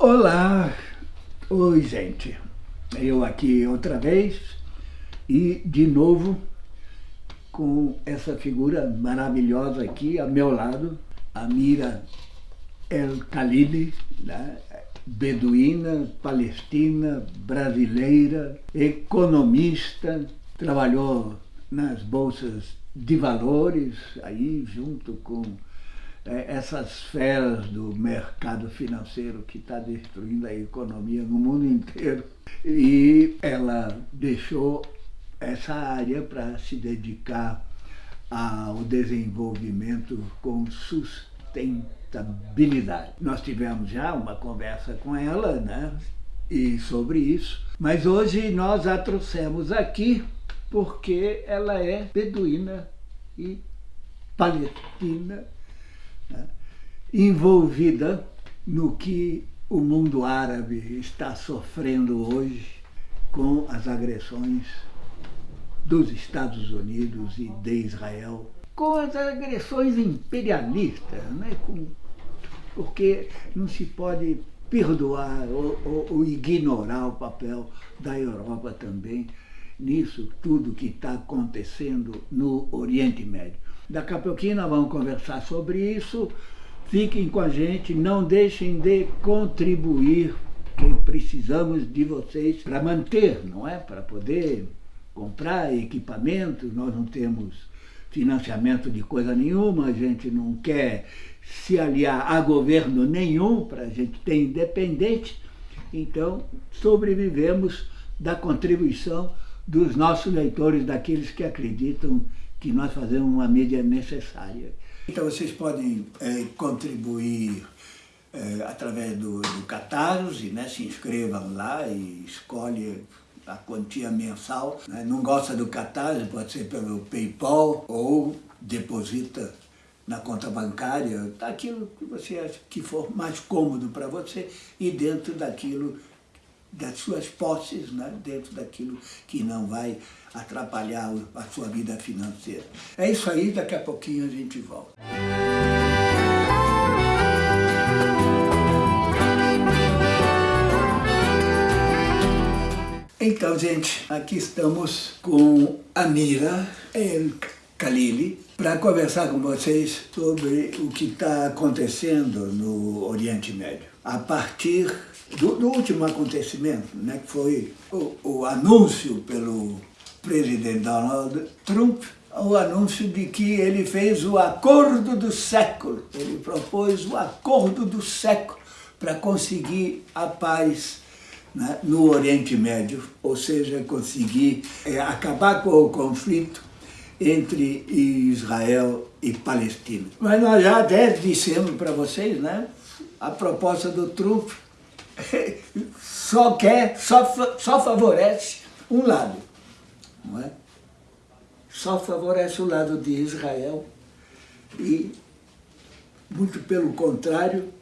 Olá! Oi, gente. Eu aqui outra vez e de novo com essa figura maravilhosa aqui ao meu lado, a Mira El Khalili, né? beduína, palestina, brasileira, economista, trabalhou nas bolsas de valores, aí junto com essas feras do mercado financeiro que está destruindo a economia no mundo inteiro. E ela deixou essa área para se dedicar ao desenvolvimento com sustentabilidade. Nós tivemos já uma conversa com ela, né? E sobre isso, mas hoje nós a trouxemos aqui porque ela é beduína e palestina? Envolvida no que o mundo árabe está sofrendo hoje com as agressões dos Estados Unidos e de Israel, com as agressões imperialistas, né? com, porque não se pode perdoar ou, ou, ou ignorar o papel da Europa também nisso tudo que está acontecendo no Oriente Médio. Daqui a pouquinho nós vamos conversar sobre isso. Fiquem com a gente, não deixem de contribuir, que precisamos de vocês para manter, não é? Para poder comprar equipamentos, nós não temos financiamento de coisa nenhuma, a gente não quer se aliar a governo nenhum para a gente ter independente, então sobrevivemos da contribuição dos nossos leitores, daqueles que acreditam que nós fazemos uma mídia necessária. Então vocês podem é, contribuir é, através do, do Catarse, né? se inscrevam lá e escolhe a quantia mensal. Né? Não gosta do Catarse, pode ser pelo Paypal ou deposita na conta bancária, aquilo que você acha que for mais cômodo para você e dentro daquilo das suas posses, né? dentro daquilo que não vai atrapalhar a sua vida financeira. É isso aí, daqui a pouquinho a gente volta. Então, gente, aqui estamos com a Mira El Khalili para conversar com vocês sobre o que está acontecendo no Oriente Médio. A partir do, do último acontecimento, né, que foi o, o anúncio pelo presidente Donald Trump, o anúncio de que ele fez o acordo do século. Ele propôs o acordo do século para conseguir a paz né, no Oriente Médio, ou seja, conseguir é, acabar com o conflito entre Israel e Palestina. Mas nós já até dissemos para vocês, né, a proposta do Trump só quer, só, só favorece um lado, não é? Só favorece o lado de Israel e, muito pelo contrário,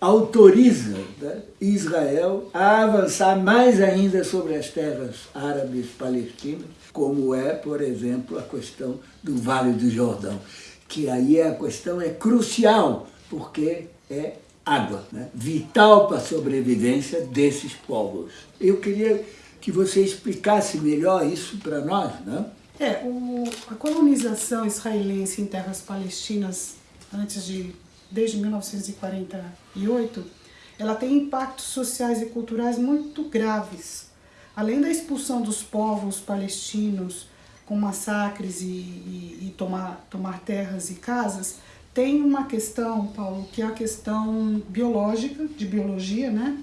autoriza né, Israel a avançar mais ainda sobre as terras árabes palestinas, como é, por exemplo, a questão do Vale do Jordão, que aí a questão é crucial, porque é água, né? vital para a sobrevivência desses povos. Eu queria que você explicasse melhor isso para nós. Né? É, o, a colonização israelense em terras palestinas antes de desde 1948, ela tem impactos sociais e culturais muito graves. Além da expulsão dos povos palestinos com massacres e, e, e tomar, tomar terras e casas, tem uma questão, Paulo, que é a questão biológica, de biologia, né?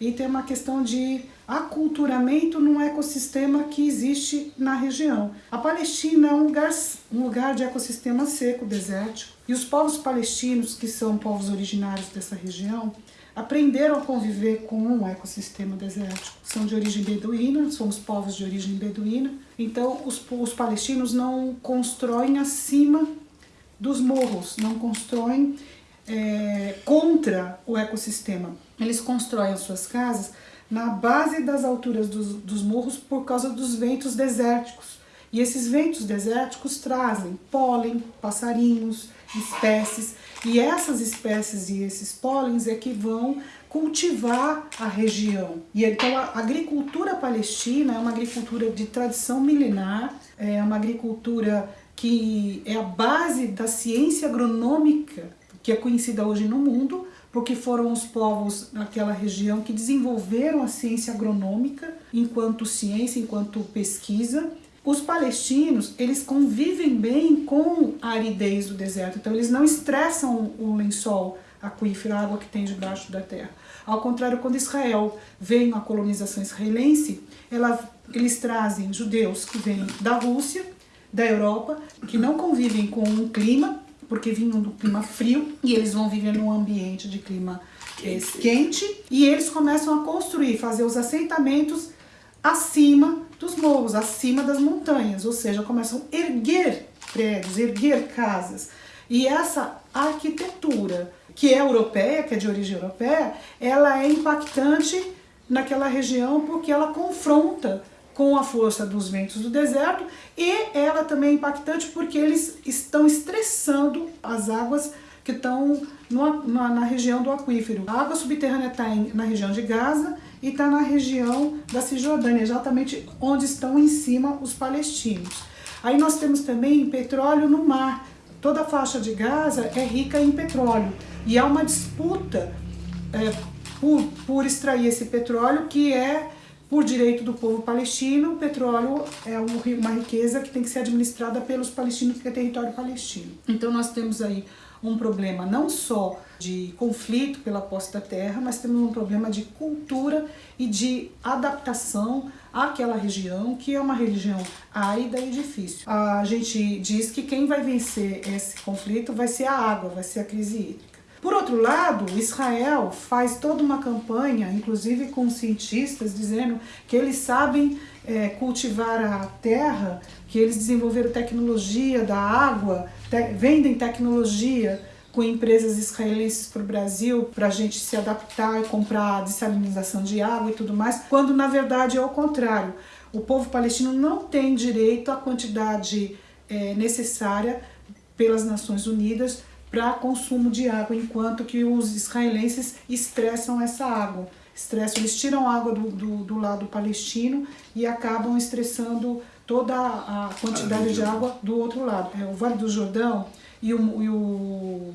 E tem uma questão de aculturamento num ecossistema que existe na região. A Palestina é um lugar, um lugar de ecossistema seco, desértico, e os povos palestinos, que são povos originários dessa região, aprenderam a conviver com um ecossistema desértico. São de origem beduína, somos povos de origem beduína, então os, os palestinos não constroem acima dos morros, não constroem é, contra o ecossistema. Eles constroem as suas casas na base das alturas dos, dos morros por causa dos ventos desérticos. E esses ventos desérticos trazem pólen, passarinhos, espécies, e essas espécies e esses pólens é que vão cultivar a região. E então a agricultura palestina é uma agricultura de tradição milenar, é uma agricultura que é a base da ciência agronômica que é conhecida hoje no mundo, porque foram os povos naquela região que desenvolveram a ciência agronômica enquanto ciência, enquanto pesquisa. Os palestinos, eles convivem bem com a aridez do deserto, então eles não estressam o lençol aquífero, a água que tem debaixo da terra. Ao contrário, quando Israel vem a colonização israelense, ela, eles trazem judeus que vêm da Rússia, da Europa, que não convivem com um clima, porque vinham do clima frio, e eles vão viver num ambiente de clima é, quente, e eles começam a construir, fazer os assentamentos acima dos morros, acima das montanhas, ou seja, começam a erguer prédios, erguer casas. E essa arquitetura, que é europeia, que é de origem europeia, ela é impactante naquela região porque ela confronta com a força dos ventos do deserto e ela também é impactante porque eles estão estressando as águas que estão no, na, na, região do aquífero. A água subterrânea está na região de Gaza e está na região da Cisjordânia, exatamente onde estão em cima os palestinos. Aí nós temos também petróleo no mar. Toda a faixa de Gaza é rica em petróleo e há uma disputa é, por, por extrair esse petróleo que é por direito do povo palestino, o petróleo é uma riqueza que tem que ser administrada pelos palestinos, porque é território palestino. Então nós temos aí um problema não só de conflito pela posse da terra, mas temos um problema de cultura e de adaptação àquela região, que é uma região árida e difícil. A gente diz que quem vai vencer esse conflito vai ser a água, vai ser a crise hídrica. Por outro lado, Israel faz toda uma campanha, inclusive com cientistas, dizendo que eles sabem é, cultivar a terra, que eles desenvolveram tecnologia da água, te vendem tecnologia com empresas israelenses para o Brasil, para a gente se adaptar e comprar dessalinização de água e tudo mais, quando na verdade é o contrário. O povo palestino não tem direito à quantidade é, necessária pelas Nações Unidas para consumo de água, enquanto que os israelenses estressam essa água. Estressam, eles tiram água do, do, do lado palestino e acabam estressando toda a quantidade de água do outro lado. É o Vale do Jordão e o, e o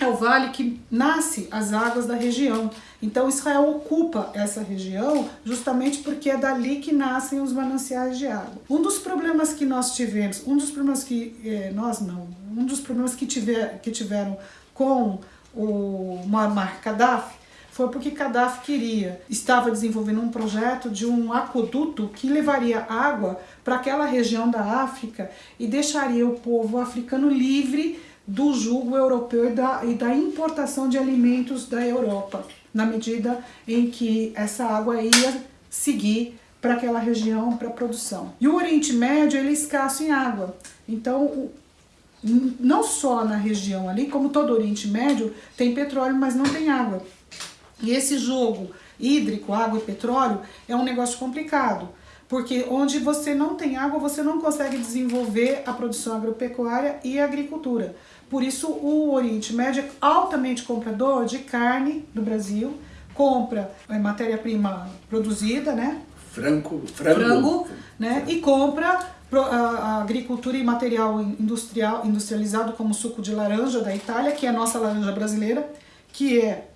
é o vale que nasce as águas da região. Então Israel ocupa essa região justamente porque é dali que nascem os mananciais de água. Um dos problemas que nós tivemos, um dos problemas que eh, nós não, um dos problemas que, tiver, que tiveram com o Muammar Gaddafi foi porque Gaddafi queria, estava desenvolvendo um projeto de um aqueduto que levaria água para aquela região da África e deixaria o povo africano livre do jugo europeu e da, e da importação de alimentos da Europa, na medida em que essa água ia seguir para aquela região para produção. E o Oriente Médio ele é escasso em água, então não só na região ali, como todo o Oriente Médio, tem petróleo, mas não tem água. E esse jogo hídrico, água e petróleo, é um negócio complicado, porque onde você não tem água, você não consegue desenvolver a produção agropecuária e a agricultura. Por isso o Oriente Médio é altamente comprador de carne do Brasil, compra é, matéria-prima produzida, né? Frango, frango, frango né? E compra a agricultura e material industrial, industrializado como suco de laranja da Itália, que é a nossa laranja brasileira, que é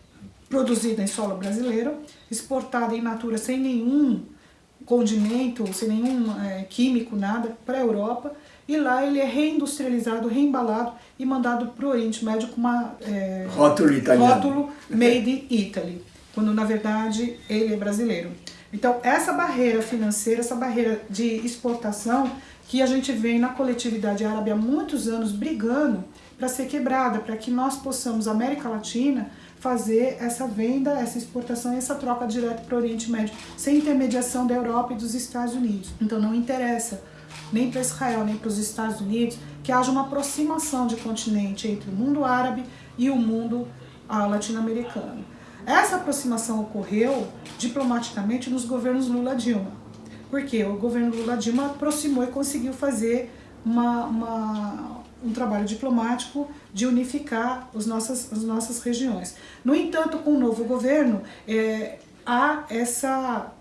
produzida em solo brasileiro, exportada em natura sem nenhum condimento, sem nenhum é, químico, nada, para a Europa, e lá ele é reindustrializado, reembalado e mandado para o Oriente Médio com uma é, rótulo italiano. Rótulo made in Italy, quando na verdade ele é brasileiro. Então essa barreira financeira, essa barreira de exportação que a gente vem na coletividade árabe há muitos anos brigando para ser quebrada, para que nós possamos, América Latina, fazer essa venda, essa exportação e essa troca direta para o Oriente Médio, sem intermediação da Europa e dos Estados Unidos. Então não interessa nem para Israel, nem para os Estados Unidos, que haja uma aproximação de continente entre o mundo árabe e o mundo ah, latino-americano. Essa aproximação ocorreu diplomaticamente nos governos Lula-Dilma porque o governo Lula Dilma aproximou e conseguiu fazer uma, uma, um trabalho diplomático de unificar os nossas, as nossas regiões. No entanto, com o novo governo, é, há essa,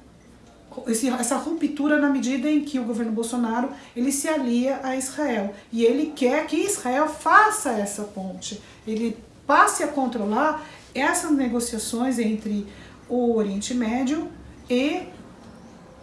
essa ruptura na medida em que o governo Bolsonaro ele se alia a Israel. E ele quer que Israel faça essa ponte, ele passe a controlar essas negociações entre o Oriente Médio e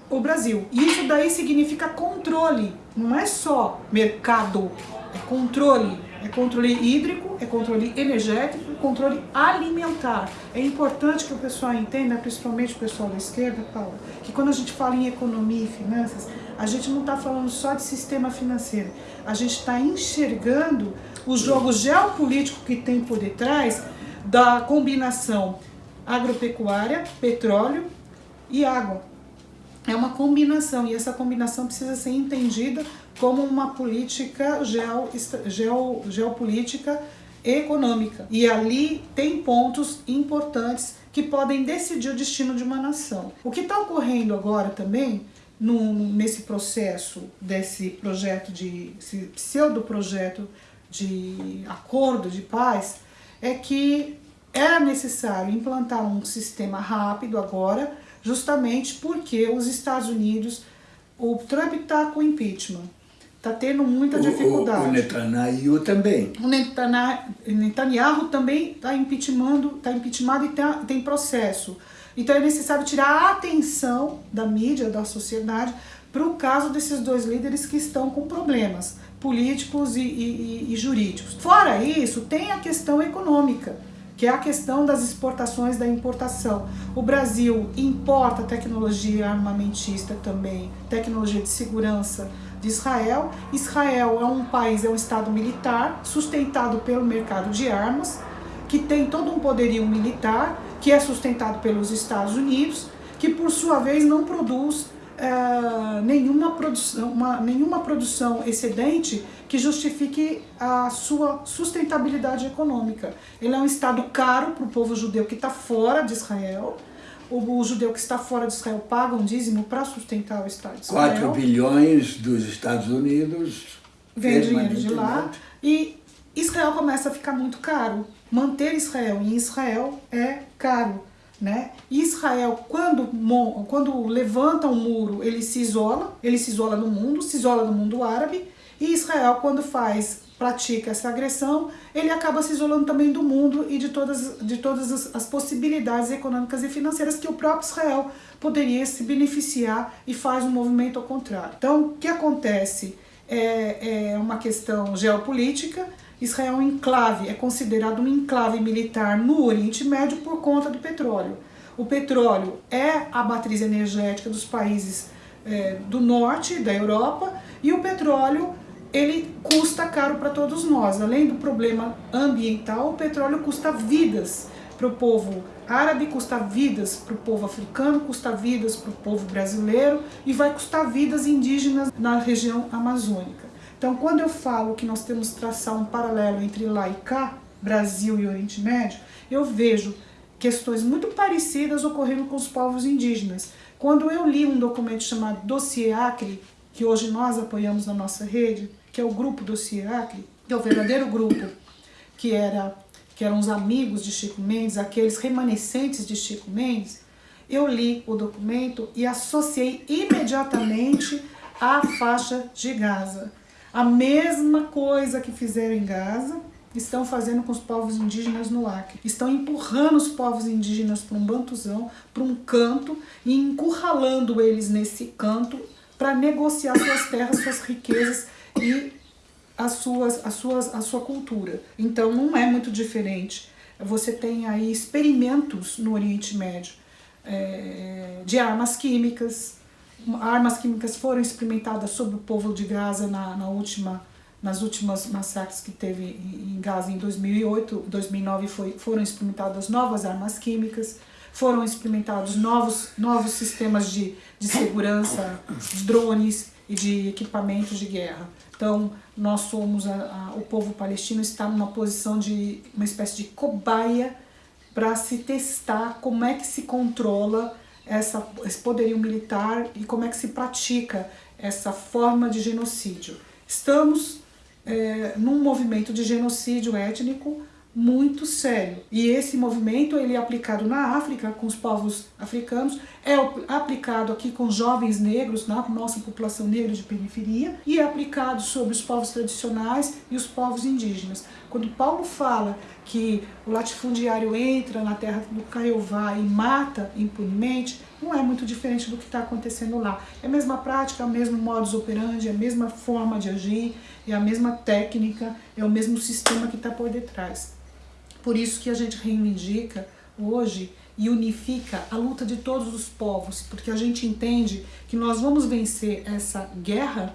o Brasil. Isso daí significa controle, não é só mercado, é controle. É controle hídrico, é controle energético, é controle alimentar. É importante que o pessoal entenda, principalmente o pessoal da esquerda, Paulo, que quando a gente fala em economia e finanças, a gente não está falando só de sistema financeiro, a gente está enxergando o jogo geopolítico que tem por detrás da combinação agropecuária, petróleo e água. É uma combinação e essa combinação precisa ser entendida como uma política geo, geo, geopolítica econômica. E ali tem pontos importantes que podem decidir o destino de uma nação. O que está ocorrendo agora também, nesse processo desse projeto de, pseudo-projeto de acordo de paz, é que era necessário implantar um sistema rápido agora, justamente porque os Estados Unidos, o Trump está com impeachment, está tendo muita dificuldade. O, o, Netanyahu também. O Netanyahu, também está impeachmentado, está impeachmentado e tem, tem processo. Então é necessário tirar a atenção da mídia, da sociedade, para o caso desses dois líderes que estão com problemas políticos e, e, e jurídicos. Fora isso, tem a questão econômica que é a questão das exportações da importação. O Brasil importa tecnologia armamentista também, tecnologia de segurança de Israel. Israel é um país, é um estado militar, sustentado pelo mercado de armas, que tem todo um poderio militar, que é sustentado pelos Estados Unidos, que por sua vez não produz é, nenhuma, produção, uma, nenhuma produção excedente que justifique a sua sustentabilidade econômica. Ele é um Estado caro para o povo judeu que está fora de Israel. O, o, judeu que está fora de Israel paga um dízimo para sustentar o Estado de Israel. 4 bilhões dos Estados Unidos vem dinheiro de lá. E Israel começa a ficar muito caro. Manter Israel em Israel é caro. Né? Israel, quando, quando levanta um muro, ele se isola, ele se isola no mundo, se isola no mundo árabe, e Israel, quando faz, pratica essa agressão, ele acaba se isolando também do mundo e de todas, de todas as, possibilidades econômicas e financeiras que o próprio Israel poderia se beneficiar e faz um movimento ao contrário. Então, o que acontece é, é uma questão geopolítica, Israel é um enclave, é considerado um enclave militar no Oriente Médio por conta do petróleo. O petróleo é a matriz energética dos países é, do norte, da Europa, e o petróleo ele custa caro para todos nós. Além do problema ambiental, o petróleo custa vidas para o povo árabe, custa vidas para o povo africano, custa vidas para o povo brasileiro e vai custar vidas indígenas na região amazônica. Então, quando eu falo que nós temos que traçar um paralelo entre lá e cá, Brasil e Oriente Médio, eu vejo questões muito parecidas ocorrendo com os povos indígenas. Quando eu li um documento chamado Dossiê Acre, que hoje nós apoiamos na nossa rede, que é o grupo Dossiê Acre, que é o verdadeiro grupo, que, era, que eram os amigos de Chico Mendes, aqueles remanescentes de Chico Mendes, eu li o documento e associei imediatamente à faixa de Gaza. A mesma coisa que fizeram em Gaza, estão fazendo com os povos indígenas no Acre. Estão empurrando os povos indígenas para um bantuzão, para um canto e encurralando eles nesse canto para negociar suas terras, suas riquezas e as suas, as suas, a sua cultura. Então não é muito diferente. Você tem aí experimentos no Oriente Médio é, de armas químicas, armas químicas foram experimentadas sobre o povo de Gaza na, na última, nas últimas massacres que teve em Gaza em 2008, 2009 foi, foram experimentadas novas armas químicas, foram experimentados novos, novos sistemas de, de segurança, drones e de equipamentos de guerra. Então, nós somos, a, a, o povo palestino está numa posição de uma espécie de cobaia para se testar como é que se controla essa, esse poderio militar e como é que se pratica essa forma de genocídio. Estamos é, num movimento de genocídio étnico muito sério. E esse movimento ele é aplicado na África, com os povos africanos, é aplicado aqui com jovens negros, na nossa população negra de periferia, e é aplicado sobre os povos tradicionais e os povos indígenas. Quando Paulo fala que o latifundiário entra na terra do Caiová e mata impunemente, não é muito diferente do que está acontecendo lá. É a mesma prática, é o mesmo modus operandi, é a mesma forma de agir, é a mesma técnica, é o mesmo sistema que está por detrás. Por isso que a gente reivindica hoje e unifica a luta de todos os povos, porque a gente entende que nós vamos vencer essa guerra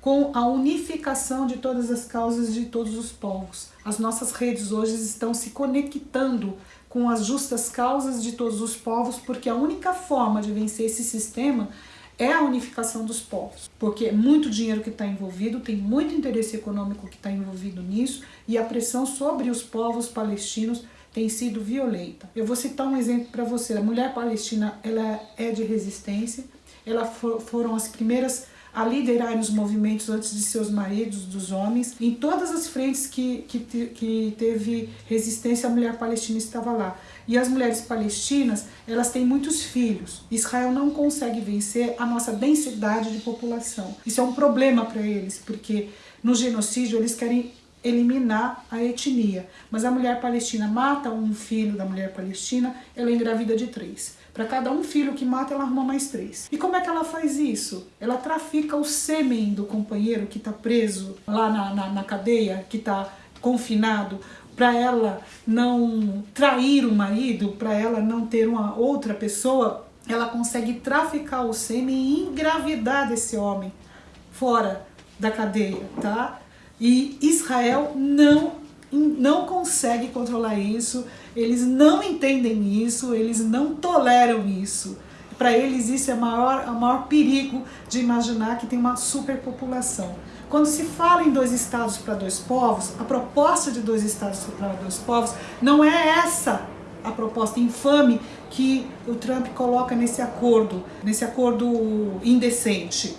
com a unificação de todas as causas de todos os povos. As nossas redes hoje estão se conectando com as justas causas de todos os povos, porque a única forma de vencer esse sistema é a unificação dos povos, porque é muito dinheiro que está envolvido, tem muito interesse econômico que está envolvido nisso e a pressão sobre os povos palestinos tem sido violenta. Eu vou citar um exemplo para você. A mulher palestina ela é de resistência, elas for, foram as primeiras a liderar os movimentos antes de seus maridos, dos homens. Em todas as frentes que, que, que teve resistência, a mulher palestina estava lá. E as mulheres palestinas, elas têm muitos filhos. Israel não consegue vencer a nossa densidade de população. Isso é um problema para eles, porque no genocídio eles querem eliminar a etnia. Mas a mulher palestina mata um filho da mulher palestina, ela engravida de três. Para cada um filho que mata, ela arruma mais três. E como é que ela faz isso? Ela trafica o sêmen do companheiro que está preso lá na, na, na cadeia, que está confinado, para ela não trair o marido, para ela não ter uma outra pessoa, ela consegue traficar o sêmen e engravidar desse homem fora da cadeia, tá? E Israel não, não consegue controlar isso, eles não entendem isso, eles não toleram isso. Para eles isso é o maior, o maior perigo de imaginar que tem uma superpopulação. Quando se fala em dois estados para dois povos, a proposta de dois estados para dois povos não é essa a proposta infame que o Trump coloca nesse acordo, nesse acordo indecente.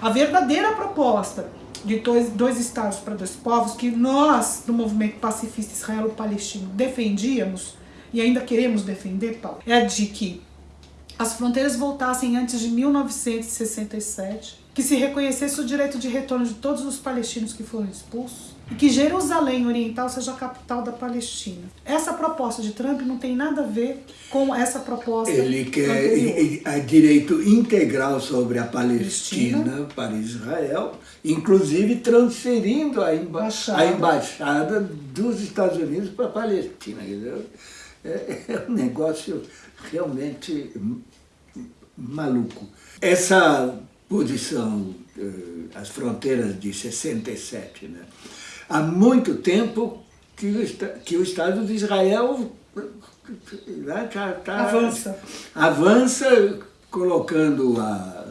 A verdadeira proposta de dois, dois estados para dois povos que nós, do movimento pacifista israelo-palestino, defendíamos e ainda queremos defender, Paulo, é de que as fronteiras voltassem antes de 1967, que se reconhecesse o direito de retorno de todos os palestinos que foram expulsos e que Jerusalém Oriental seja a capital da Palestina. Essa proposta de Trump não tem nada a ver com essa proposta Ele quer direito integral sobre a Palestina, Palestina, para Israel, inclusive transferindo a, emba embaixada. a embaixada dos Estados Unidos para a Palestina. É, é um negócio realmente maluco. Essa posição, eh, as fronteiras de 67, né? há muito tempo que o, que o Estado de Israel né, tá, tá, avança. avança colocando a,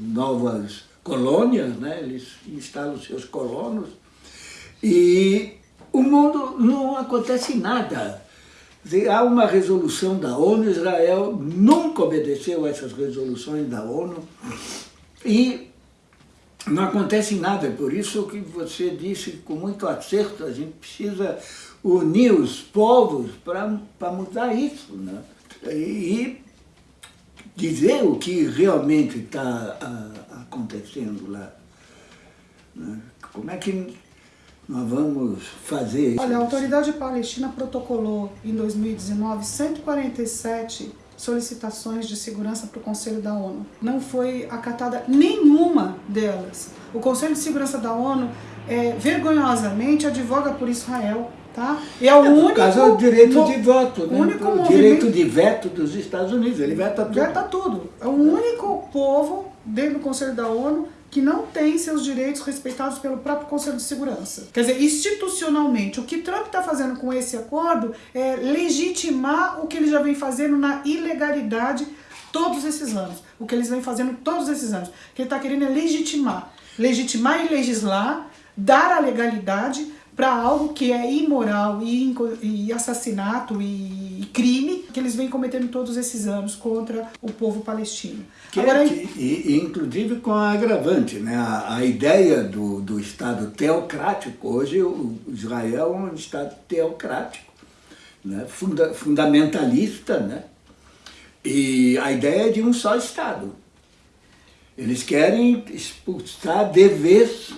novas colônias, né? eles instalam seus colonos, e o mundo não acontece nada. Há uma resolução da ONU, Israel nunca obedeceu a essas resoluções da ONU, e não acontece nada, por isso que você disse com muito acerto, a gente precisa unir os povos para mudar isso, né? E dizer o que realmente está acontecendo lá. Né? Como é que nós vamos fazer isso? Olha, a autoridade palestina protocolou em 2019 147 solicitações de segurança para o Conselho da ONU. Não foi acatada nenhuma delas. O Conselho de Segurança da ONU é, vergonhosamente advoga por Israel, tá? E é o é, único... caso é o direito de voto, né? Único o direito de veto dos Estados Unidos, ele veta tudo. Veta tudo. É o único povo dentro do Conselho da ONU que não tem seus direitos respeitados pelo próprio Conselho de Segurança. Quer dizer, institucionalmente, o que Trump está fazendo com esse acordo é legitimar o que ele já vem fazendo na ilegalidade todos esses anos. O que eles vêm fazendo todos esses anos. O que ele está querendo é legitimar. Legitimar e legislar, dar a legalidade para algo que é imoral e, e assassinato e, crime que eles vêm cometendo todos esses anos contra o povo palestino. Que, Agora, que, e, inclusive com a agravante, né? a, a ideia do, do Estado teocrático, hoje o Israel é um Estado teocrático, né? Funda, fundamentalista, né? e a ideia é de um só Estado. Eles querem expulsar de vez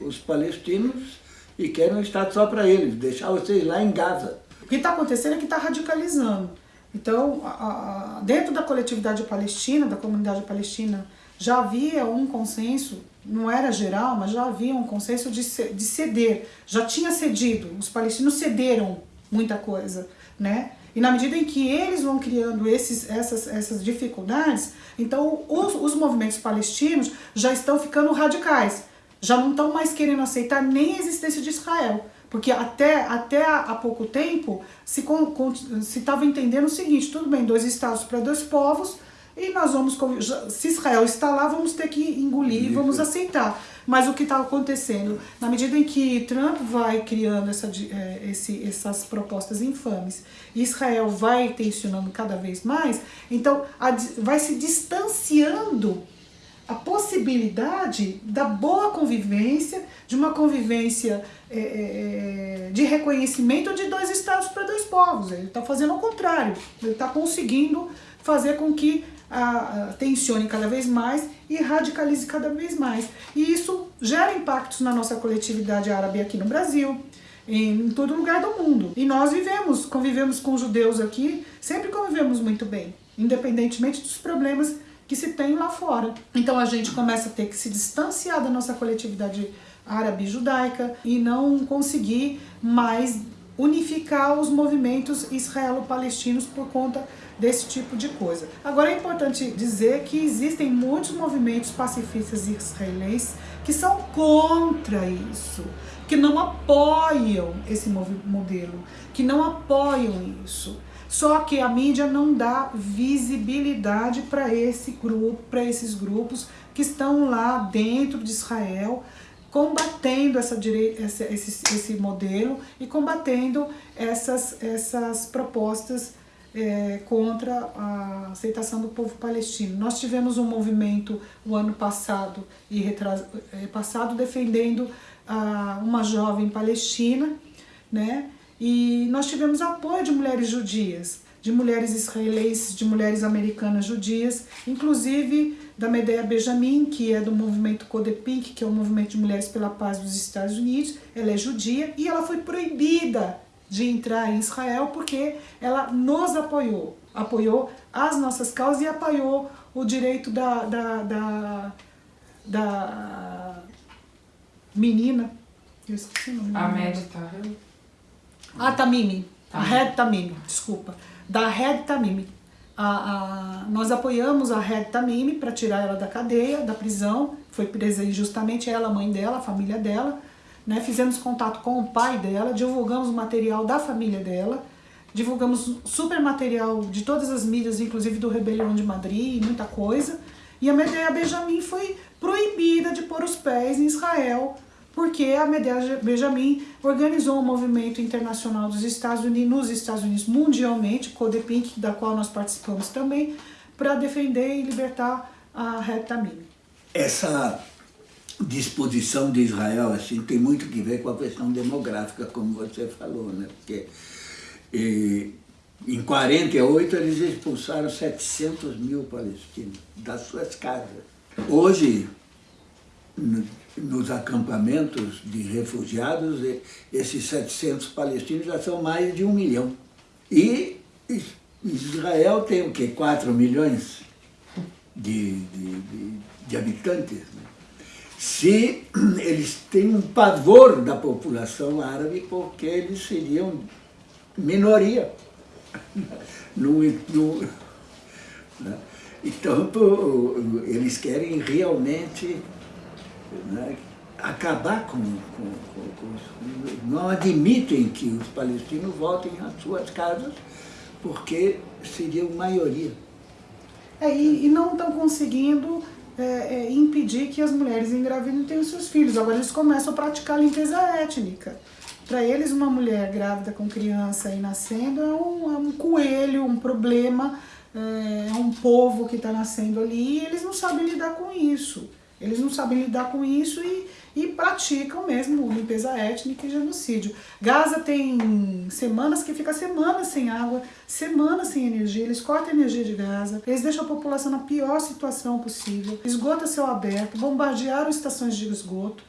os palestinos e querem um Estado só para eles, deixar vocês lá em Gaza. O que está acontecendo é que está radicalizando. Então, a, a, dentro da coletividade palestina, da comunidade palestina, já havia um consenso, não era geral, mas já havia um consenso de, de ceder. Já tinha cedido, os palestinos cederam muita coisa, né? E na medida em que eles vão criando esses, essas, essas dificuldades, então os, os movimentos palestinos já estão ficando radicais já não estão mais querendo aceitar nem a existência de Israel. Porque até, até há pouco tempo se estava entendendo o seguinte, tudo bem, dois estados para dois povos, e nós vamos, se Israel está lá, vamos ter que engolir, e vamos aceitar. Mas o que está acontecendo? Na medida em que Trump vai criando essa, é, esse, essas propostas infames, Israel vai tensionando cada vez mais, então vai se distanciando a possibilidade da boa convivência, de uma convivência é, é, é de reconhecimento de dois estados para dois povos. Ele está fazendo o contrário, ele está conseguindo fazer com que a, a, tensione cada vez mais e radicalize cada vez mais. E isso gera impactos na nossa coletividade árabe aqui no Brasil, em, em todo lugar do mundo. E nós vivemos, convivemos com judeus aqui, sempre convivemos muito bem, independentemente dos problemas que se tem lá fora. Então a gente começa a ter que se distanciar da nossa coletividade árabe judaica e não conseguir mais unificar os movimentos israelo-palestinos por conta desse tipo de coisa. Agora é importante dizer que existem muitos movimentos pacifistas israelenses que são contra isso, que não apoiam esse modelo, que não apoiam isso. Só que a mídia não dá visibilidade para esse grupo, para esses grupos que estão lá dentro de Israel, combatendo essa esse, esse, esse modelo e combatendo essas, essas propostas é, contra a aceitação do povo palestino. Nós tivemos um movimento o ano passado e retras, é, passado defendendo a, uma jovem palestina, né? E nós tivemos apoio de mulheres judias, de mulheres israelenses, de mulheres americanas judias, inclusive da Medea Benjamin, que é do movimento Codepink, que é o movimento de mulheres pela paz dos Estados Unidos. Ela é judia e ela foi proibida de entrar em Israel porque ela nos apoiou, apoiou as nossas causas e apoiou o direito da, da, da, da menina, eu esqueci o nome. A Med a Tamimi, a Red Tamimi, desculpa, da Red Tamimi. A, a, nós apoiamos a Red Tamimi para tirar ela da cadeia, da prisão, foi presa injustamente ela, a mãe dela, a família dela, né? fizemos contato com o pai dela, divulgamos o material da família dela, divulgamos super material de todas as mídias, inclusive do Rebelião de Madrid e muita coisa, e a Medea Benjamin foi proibida de pôr os pés em Israel porque a Medea Benjamin organizou um movimento internacional dos Estados Unidos, nos Estados Unidos mundialmente, Codepink, da qual nós participamos também, para defender e libertar a Reta Tamim. Essa disposição de Israel assim tem muito que ver com a questão demográfica, como você falou, né? Porque e, em 48 eles expulsaram 700 mil palestinos das suas casas. Hoje nos acampamentos de refugiados, esses 700 palestinos já são mais de um milhão. E Israel tem o quê? 4 milhões de, de, de, de habitantes. Né? Se eles têm um pavor da população árabe porque eles seriam minoria. no, no, né? Então, eles querem realmente né, acabar com, com, com, com, Não admitem que os palestinos voltem às suas casas, porque seriam maioria. É, e, e não estão conseguindo é, é, impedir que as mulheres engravidem e tenham seus filhos. Agora eles começam a praticar limpeza étnica. Para eles, uma mulher grávida com criança e nascendo é um, é um coelho, um problema, é, é um povo que está nascendo ali e eles não sabem lidar com isso. Eles não sabem lidar com isso e, e praticam mesmo limpeza étnica e genocídio. Gaza tem semanas que fica semanas sem água, semanas sem energia, eles cortam a energia de Gaza, eles deixam a população na pior situação possível, esgoto a céu aberto, bombardearam estações de esgoto,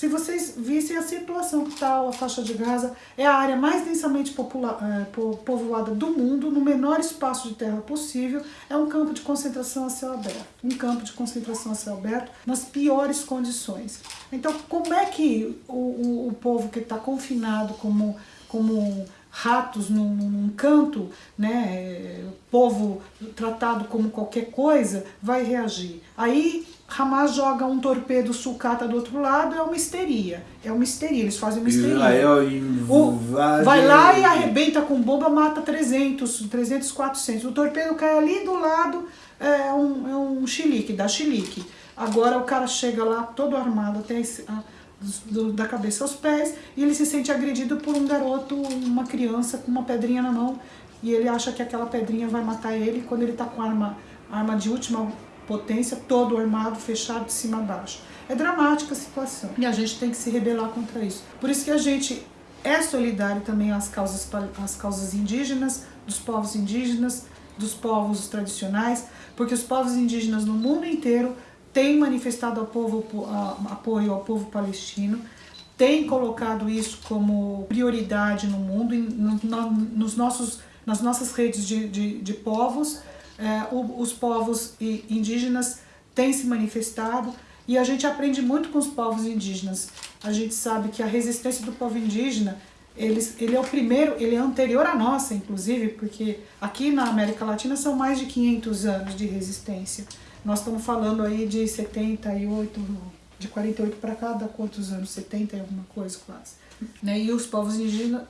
se vocês vissem a situação que está a faixa de Gaza, é a área mais densamente é, povoada do mundo, no menor espaço de terra possível, é um campo de concentração a céu aberto. Um campo de concentração a céu aberto nas piores condições. Então, como é que o, o, o povo que está confinado como, como ratos num, num, canto, né, povo tratado como qualquer coisa, vai reagir? Aí Hamas joga um torpedo sucata do outro lado, é uma histeria. É uma histeria, eles fazem uma histeria. Israel invade... Vai lá e arrebenta com bomba, mata 300, 300, 400. O torpedo cai ali do lado, é um, é um chilique, dá chilique. Agora o cara chega lá todo armado até a, do, da cabeça aos pés e ele se sente agredido por um garoto, uma criança com uma pedrinha na mão e ele acha que aquela pedrinha vai matar ele quando ele está com arma, arma de última potência, todo armado, fechado de cima a baixo. É dramática a situação e a gente tem que se rebelar contra isso. Por isso que a gente é solidário também às causas, às causas indígenas, dos povos indígenas, dos povos tradicionais, porque os povos indígenas no mundo inteiro têm manifestado ao povo, apoio ao povo palestino, têm colocado isso como prioridade no mundo, nos nossos, nas nossas redes de, de, de povos, os povos indígenas têm se manifestado e a gente aprende muito com os povos indígenas. A gente sabe que a resistência do povo indígena, eles, ele é o primeiro, ele é anterior à nossa, inclusive, porque aqui na América Latina são mais de 500 anos de resistência. Nós estamos falando aí de 78, de 48 para cá, dá quantos anos? 70 e alguma coisa quase. Né? E os povos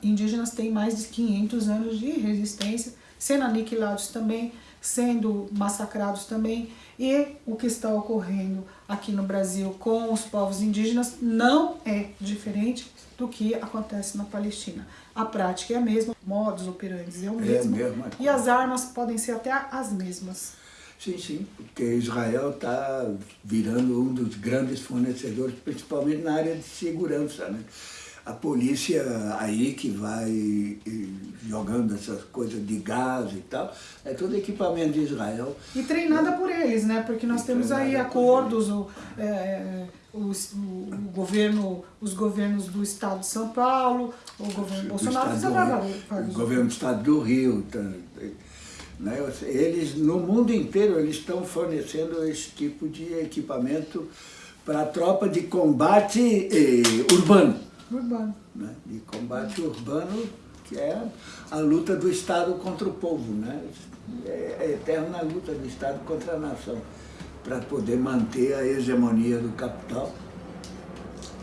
indígenas têm mais de 500 anos de resistência, sendo aniquilados também sendo massacrados também. E o que está ocorrendo aqui no Brasil com os povos indígenas não é diferente do que acontece na Palestina. A prática é a mesma, modus operandi é o mesmo, é mesmo. e as armas podem ser até as mesmas. Sim, sim, porque Israel está virando um dos grandes fornecedores, principalmente na área de segurança. Né? A polícia aí que vai jogando essas coisas de gás e tal, é todo equipamento de Israel. E treinada por eles, né? Porque nós e temos aí acordos, o, é, os, o, governo, os governos do estado de São Paulo, o governo o Bolsonaro o, o governo do estado do Rio, tá, né? eles no mundo inteiro eles estão fornecendo esse tipo de equipamento para a tropa de combate eh, urbano urbano. Né? De combate urbano, que é a luta do Estado contra o povo, né? É a eterna luta do Estado contra a nação, para poder manter a hegemonia do capital.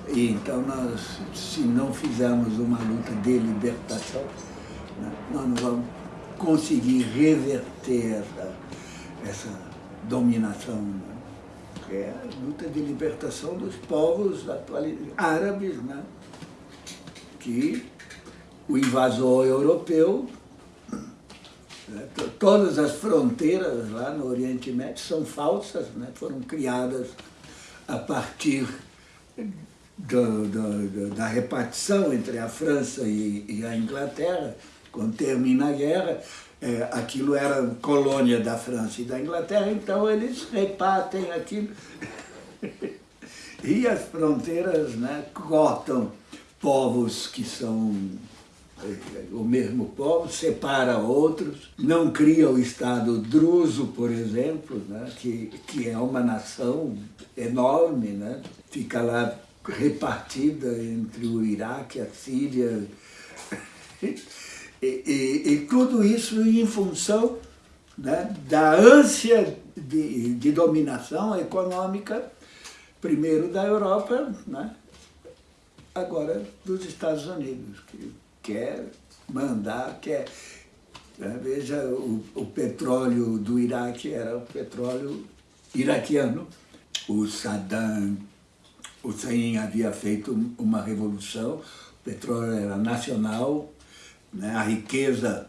E então nós, se não fizermos uma luta de libertação, né, nós não vamos conseguir reverter essa, essa dominação. Né? É a luta de libertação dos povos árabes, né? Que o invasor europeu, né, todas as fronteiras lá no Oriente Médio são falsas, né, foram criadas a partir do, da repartição entre a França e, e, a Inglaterra, quando termina a guerra, é, aquilo era colônia da França e da Inglaterra, então eles repartem aquilo. e as fronteiras né, cortam povos que são eh, o mesmo povo, separa outros, não cria o Estado druso, por exemplo, né, que, que é uma nação enorme, né, fica lá repartida entre o Iraque, a Síria, e, e, e tudo isso em função né, da ânsia de, de dominação econômica, primeiro da Europa, né, agora dos Estados Unidos, que quer mandar, quer... Né? Veja, o, o petróleo do Iraque era o petróleo iraquiano, o Saddam Hussein havia feito uma revolução, o petróleo era nacional, né? a riqueza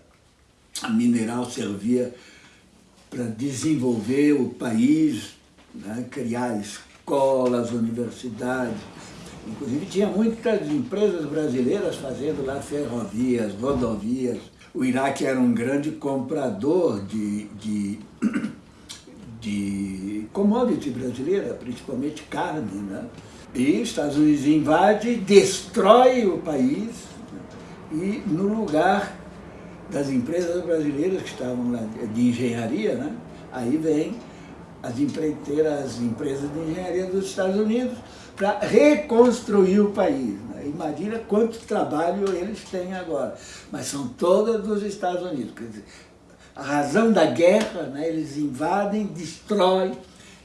mineral servia para desenvolver o país, né? criar escolas, universidades. Inclusive tinha muitas empresas brasileiras fazendo lá ferrovias, rodovias. O Iraque era um grande comprador de, de, de commodity brasileira, principalmente carne. Né? E os Estados Unidos invade, destrói o país e no lugar das empresas brasileiras que estavam lá de engenharia, né? aí vem as empreiteiras, as empresas de engenharia dos Estados Unidos para reconstruir o país. Né? Imagina quanto trabalho eles têm agora. Mas são todas dos Estados Unidos. Quer dizer, a razão da guerra, né? eles invadem, destroem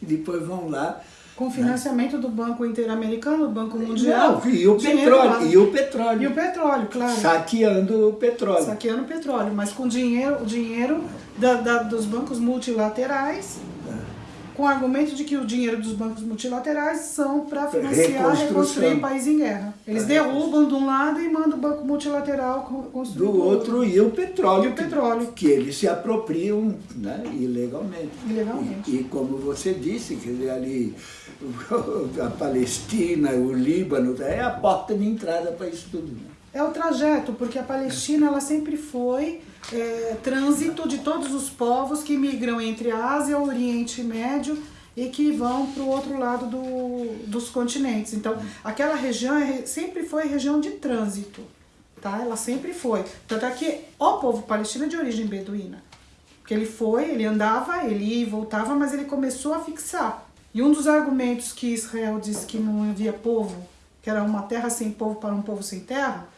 e depois vão lá com financiamento do Banco Interamericano, do Banco Mundial. Não, e o petróleo, e o petróleo. E o petróleo, claro. Saqueando o petróleo. Saqueando o petróleo, mas com dinheiro, o dinheiro da, da, dos bancos multilaterais. Com o argumento de que o dinheiro dos bancos multilaterais são para financiar reconstruir país em guerra. Eles derrubam de um lado e mandam o banco multilateral construir do outro. E o petróleo. E o petróleo. Que, que eles se apropriam né, ilegalmente. Ilegalmente. E, e como você disse, que ali a Palestina, o Líbano, é a porta de entrada para isso tudo. Né? É o trajeto, porque a Palestina ela sempre foi é, trânsito de todos os povos que migram entre a Ásia o Oriente Médio e que vão para o outro lado do, dos continentes. Então, aquela região é, sempre foi região de trânsito, tá? Ela sempre foi. Tanto é que o povo palestino é de origem beduína. Porque ele foi, ele andava, ele ia e voltava, mas ele começou a fixar. E um dos argumentos que Israel disse que não havia povo, que era uma terra sem povo para um povo sem terra,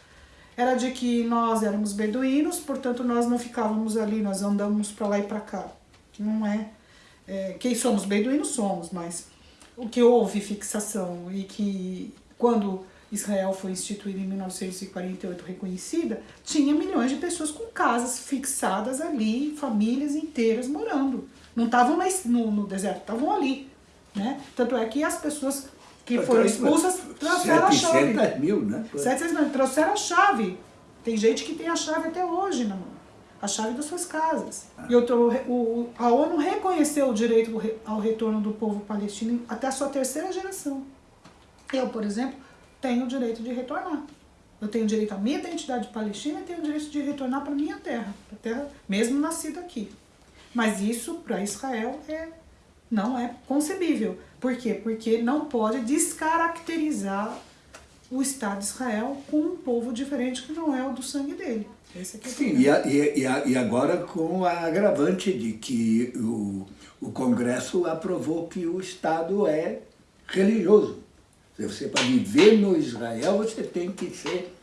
era de que nós éramos beduínos, portanto nós não ficávamos ali, nós andamos para lá e para cá. Que não é, é. Quem somos beduínos somos, mas o que houve fixação e que quando Israel foi instituída em 1948 reconhecida, tinha milhões de pessoas com casas fixadas ali, famílias inteiras morando. Não estavam no, no deserto, estavam ali. Né? Tanto é que as pessoas que foram expulsas trouxeram a chave. 700 mil, né? 700 mil, trouxeram a chave. Tem gente que tem a chave até hoje na mão. A chave das suas casas. Ah. E outro, o, a ONU reconheceu o direito ao retorno do povo palestino até a sua terceira geração. Eu, por exemplo, tenho o direito de retornar. Eu tenho direito à minha identidade palestina e tenho o direito de retornar para minha terra, para terra mesmo nascido aqui. Mas isso, para Israel, é não é concebível. Por quê? Porque não pode descaracterizar o Estado de Israel com um povo diferente que não é o do sangue dele. Esse é Sim, e, a, e, a, e, agora com a agravante de que o, o Congresso aprovou que o Estado é religioso. Você para viver no Israel, você tem que ser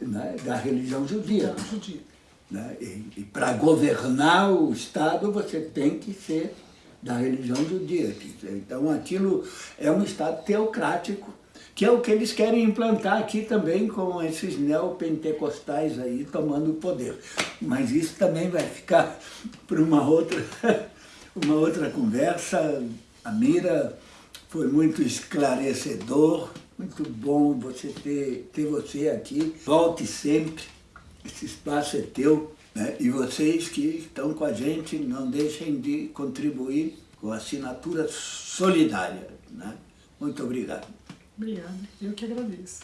né, da religião judia. Judia. Né? E, e para governar o Estado, você tem que ser da religião judia. Então aquilo é um Estado teocrático, que é o que eles querem implantar aqui também com esses neopentecostais aí tomando o poder. Mas isso também vai ficar para uma outra, uma outra conversa. A Mira foi muito esclarecedor, muito bom você ter, ter você aqui. Volte sempre, esse espaço é teu. Né? E vocês que estão com a gente, não deixem de contribuir com a assinatura solidária. Né? Muito obrigado. Obrigada, eu que agradeço.